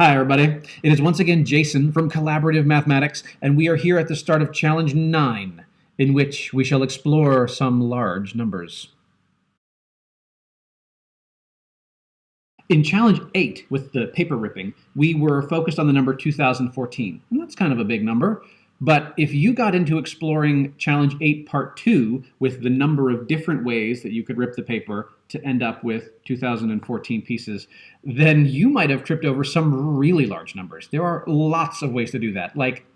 Hi, everybody. It is once again Jason from Collaborative Mathematics, and we are here at the start of Challenge 9, in which we shall explore some large numbers. In Challenge 8, with the paper ripping, we were focused on the number 2014. And that's kind of a big number. But if you got into exploring Challenge 8 Part 2 with the number of different ways that you could rip the paper to end up with 2014 pieces, then you might have tripped over some really large numbers. There are lots of ways to do that, like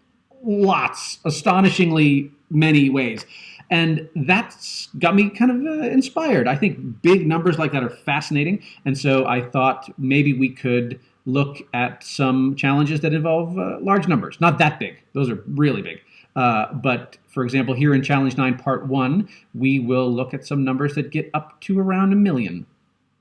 lots, astonishingly many ways. And that's got me kind of uh, inspired. I think big numbers like that are fascinating. And so I thought maybe we could look at some challenges that involve uh, large numbers. Not that big, those are really big. Uh, but for example, here in Challenge 9, Part 1, we will look at some numbers that get up to around a million.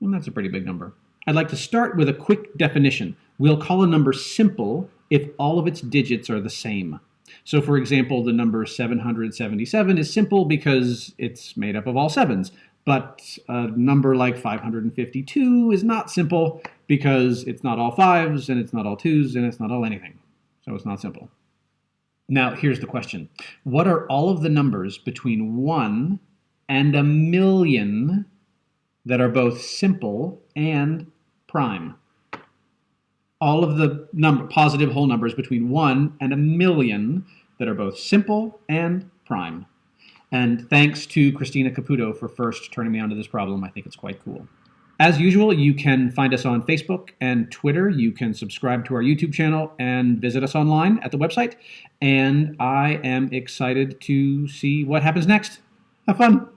And that's a pretty big number. I'd like to start with a quick definition. We'll call a number simple if all of its digits are the same. So for example, the number 777 is simple because it's made up of all sevens. But a number like 552 is not simple because it's not all fives and it's not all twos and it's not all anything. So it's not simple. Now, here's the question. What are all of the numbers between 1 and a million that are both simple and prime? All of the number, positive whole numbers between 1 and a million that are both simple and prime. And thanks to Christina Caputo for first turning me onto this problem. I think it's quite cool. As usual, you can find us on Facebook and Twitter. You can subscribe to our YouTube channel and visit us online at the website. And I am excited to see what happens next. Have fun.